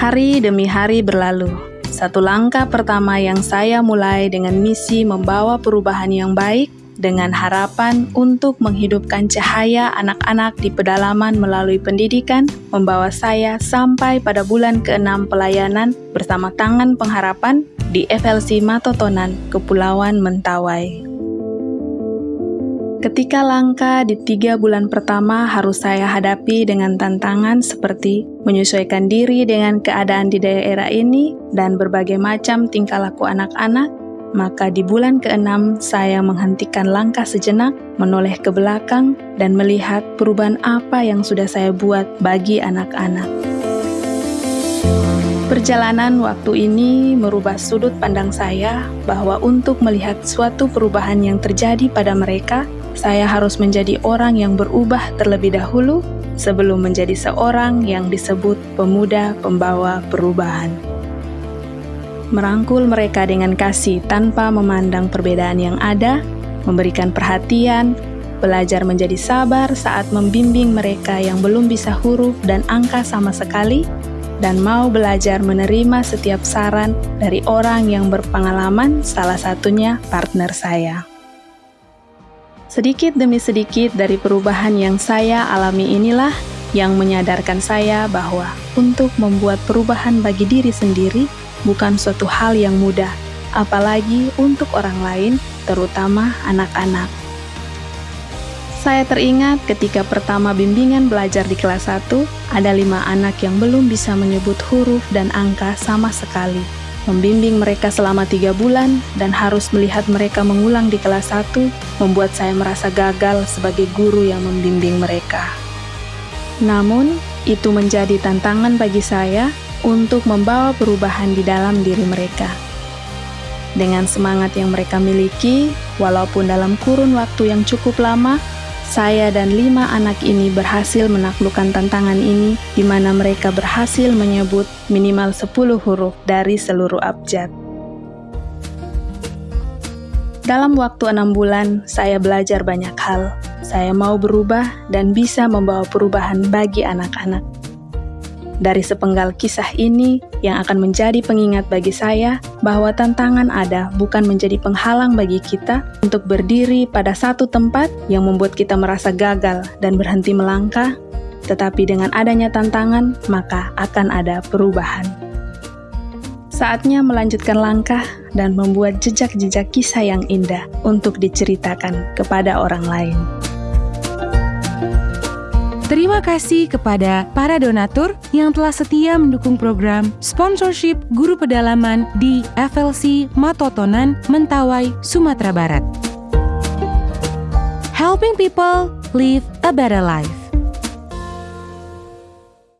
Hari demi hari berlalu. Satu langkah pertama yang saya mulai dengan misi membawa perubahan yang baik dengan harapan untuk menghidupkan cahaya anak-anak di pedalaman melalui pendidikan, membawa saya sampai pada bulan ke-6 pelayanan bersama Tangan Pengharapan di FLC Matotonan, Kepulauan Mentawai. Ketika langka di tiga bulan pertama harus saya hadapi dengan tantangan seperti menyesuaikan diri dengan keadaan di daerah ini dan berbagai macam tingkah laku anak-anak, maka di bulan keenam saya menghentikan langkah sejenak, menoleh ke belakang, dan melihat perubahan apa yang sudah saya buat bagi anak-anak. Perjalanan waktu ini merubah sudut pandang saya bahwa untuk melihat suatu perubahan yang terjadi pada mereka, saya harus menjadi orang yang berubah terlebih dahulu sebelum menjadi seorang yang disebut pemuda pembawa perubahan. Merangkul mereka dengan kasih tanpa memandang perbedaan yang ada, memberikan perhatian, belajar menjadi sabar saat membimbing mereka yang belum bisa huruf dan angka sama sekali, dan mau belajar menerima setiap saran dari orang yang berpengalaman, salah satunya partner saya. Sedikit demi sedikit dari perubahan yang saya alami inilah yang menyadarkan saya bahwa untuk membuat perubahan bagi diri sendiri bukan suatu hal yang mudah, apalagi untuk orang lain, terutama anak-anak. Saya teringat ketika pertama bimbingan belajar di kelas 1, ada lima anak yang belum bisa menyebut huruf dan angka sama sekali membimbing mereka selama tiga bulan, dan harus melihat mereka mengulang di kelas 1 membuat saya merasa gagal sebagai guru yang membimbing mereka. Namun, itu menjadi tantangan bagi saya untuk membawa perubahan di dalam diri mereka. Dengan semangat yang mereka miliki, walaupun dalam kurun waktu yang cukup lama, saya dan lima anak ini berhasil menaklukkan tantangan ini di mana mereka berhasil menyebut minimal 10 huruf dari seluruh abjad. Dalam waktu enam bulan, saya belajar banyak hal. Saya mau berubah dan bisa membawa perubahan bagi anak-anak. Dari sepenggal kisah ini yang akan menjadi pengingat bagi saya bahwa tantangan ada bukan menjadi penghalang bagi kita untuk berdiri pada satu tempat yang membuat kita merasa gagal dan berhenti melangkah, tetapi dengan adanya tantangan, maka akan ada perubahan. Saatnya melanjutkan langkah dan membuat jejak-jejak kisah yang indah untuk diceritakan kepada orang lain. Terima kasih kepada para donatur yang telah setia mendukung program sponsorship guru pedalaman di FLC Matotonan, Mentawai, Sumatera Barat. Helping people live a better life.